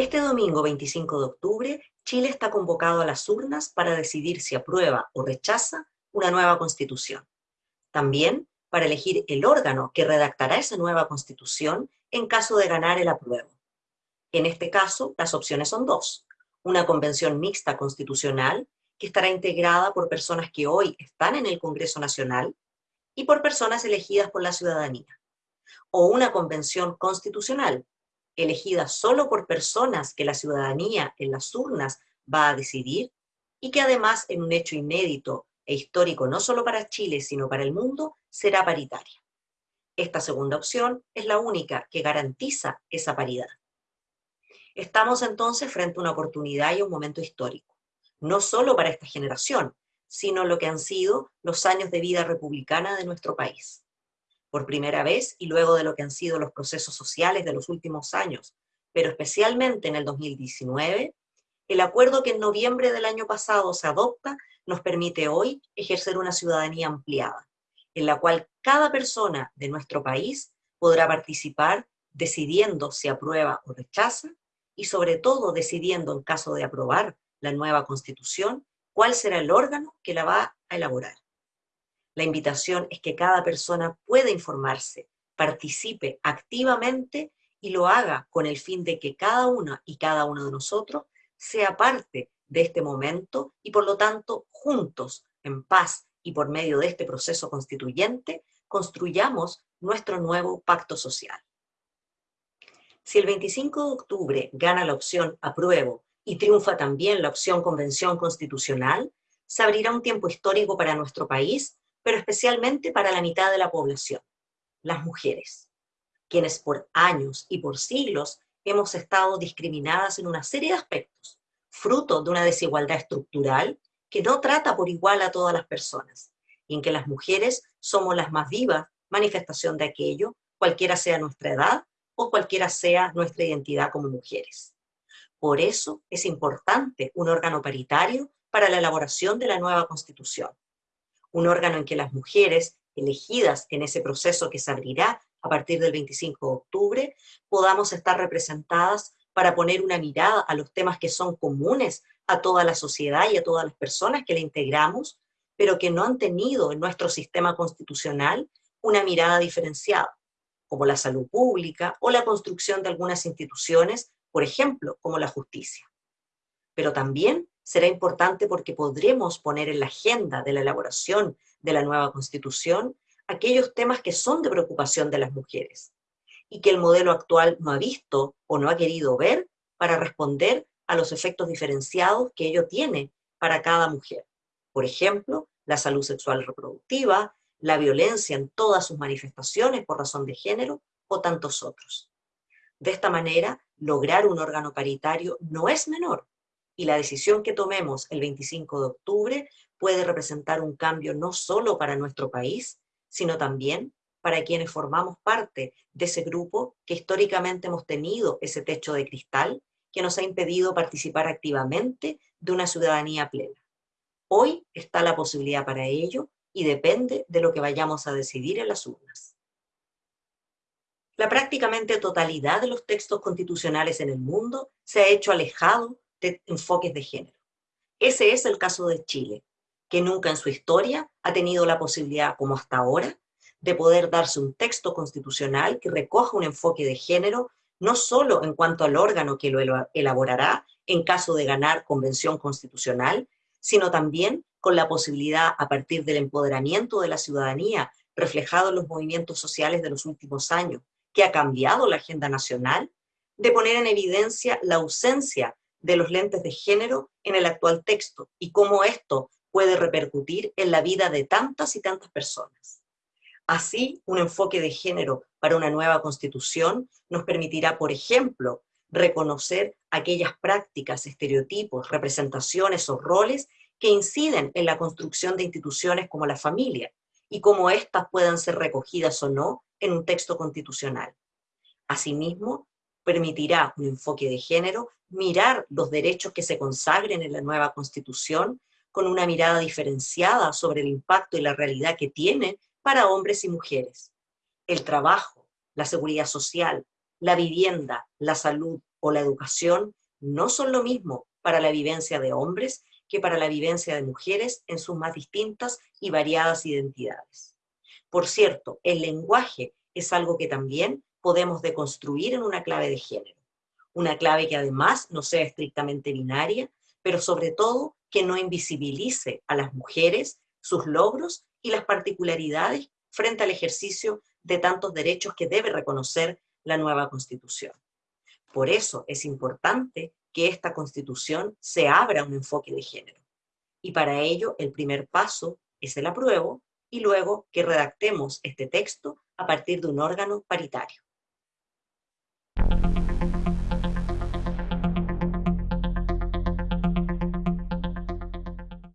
Este domingo 25 de octubre, Chile está convocado a las urnas para decidir si aprueba o rechaza una nueva constitución. También para elegir el órgano que redactará esa nueva constitución en caso de ganar el apruebo. En este caso, las opciones son dos. Una convención mixta constitucional, que estará integrada por personas que hoy están en el Congreso Nacional y por personas elegidas por la ciudadanía. O una convención constitucional, elegida solo por personas que la ciudadanía en las urnas va a decidir y que además en un hecho inédito e histórico no solo para Chile, sino para el mundo, será paritaria. Esta segunda opción es la única que garantiza esa paridad. Estamos entonces frente a una oportunidad y un momento histórico, no solo para esta generación, sino lo que han sido los años de vida republicana de nuestro país. Por primera vez, y luego de lo que han sido los procesos sociales de los últimos años, pero especialmente en el 2019, el acuerdo que en noviembre del año pasado se adopta nos permite hoy ejercer una ciudadanía ampliada, en la cual cada persona de nuestro país podrá participar decidiendo si aprueba o rechaza, y sobre todo decidiendo en caso de aprobar la nueva constitución, cuál será el órgano que la va a elaborar. La invitación es que cada persona pueda informarse, participe activamente y lo haga con el fin de que cada una y cada uno de nosotros sea parte de este momento y por lo tanto juntos, en paz y por medio de este proceso constituyente, construyamos nuestro nuevo pacto social. Si el 25 de octubre gana la opción apruebo y triunfa también la opción convención constitucional, se abrirá un tiempo histórico para nuestro país, pero especialmente para la mitad de la población, las mujeres, quienes por años y por siglos hemos estado discriminadas en una serie de aspectos, fruto de una desigualdad estructural que no trata por igual a todas las personas, y en que las mujeres somos las más vivas manifestación de aquello, cualquiera sea nuestra edad o cualquiera sea nuestra identidad como mujeres. Por eso es importante un órgano paritario para la elaboración de la nueva Constitución. Un órgano en que las mujeres, elegidas en ese proceso que se abrirá a partir del 25 de octubre, podamos estar representadas para poner una mirada a los temas que son comunes a toda la sociedad y a todas las personas que la integramos, pero que no han tenido en nuestro sistema constitucional una mirada diferenciada, como la salud pública o la construcción de algunas instituciones, por ejemplo, como la justicia. Pero también será importante porque podremos poner en la agenda de la elaboración de la nueva constitución aquellos temas que son de preocupación de las mujeres, y que el modelo actual no ha visto o no ha querido ver para responder a los efectos diferenciados que ello tiene para cada mujer. Por ejemplo, la salud sexual reproductiva, la violencia en todas sus manifestaciones por razón de género o tantos otros. De esta manera, lograr un órgano paritario no es menor, y la decisión que tomemos el 25 de octubre puede representar un cambio no solo para nuestro país, sino también para quienes formamos parte de ese grupo que históricamente hemos tenido ese techo de cristal que nos ha impedido participar activamente de una ciudadanía plena. Hoy está la posibilidad para ello y depende de lo que vayamos a decidir en las urnas. La prácticamente totalidad de los textos constitucionales en el mundo se ha hecho alejado de enfoques de género. Ese es el caso de Chile, que nunca en su historia ha tenido la posibilidad, como hasta ahora, de poder darse un texto constitucional que recoja un enfoque de género, no solo en cuanto al órgano que lo elaborará en caso de ganar convención constitucional, sino también con la posibilidad, a partir del empoderamiento de la ciudadanía reflejado en los movimientos sociales de los últimos años, que ha cambiado la agenda nacional, de poner en evidencia la ausencia de los lentes de género en el actual texto y cómo esto puede repercutir en la vida de tantas y tantas personas. Así, un enfoque de género para una nueva constitución nos permitirá, por ejemplo, reconocer aquellas prácticas, estereotipos, representaciones o roles que inciden en la construcción de instituciones como la familia y cómo éstas puedan ser recogidas o no en un texto constitucional. Asimismo, permitirá un enfoque de género mirar los derechos que se consagren en la nueva constitución con una mirada diferenciada sobre el impacto y la realidad que tiene para hombres y mujeres. El trabajo, la seguridad social, la vivienda, la salud, o la educación no son lo mismo para la vivencia de hombres que para la vivencia de mujeres en sus más distintas y variadas identidades. Por cierto, el lenguaje es algo que también podemos deconstruir en una clave de género. Una clave que además no sea estrictamente binaria, pero sobre todo que no invisibilice a las mujeres, sus logros y las particularidades frente al ejercicio de tantos derechos que debe reconocer la nueva Constitución. Por eso es importante que esta Constitución se abra a un enfoque de género. Y para ello el primer paso es el apruebo y luego que redactemos este texto a partir de un órgano paritario.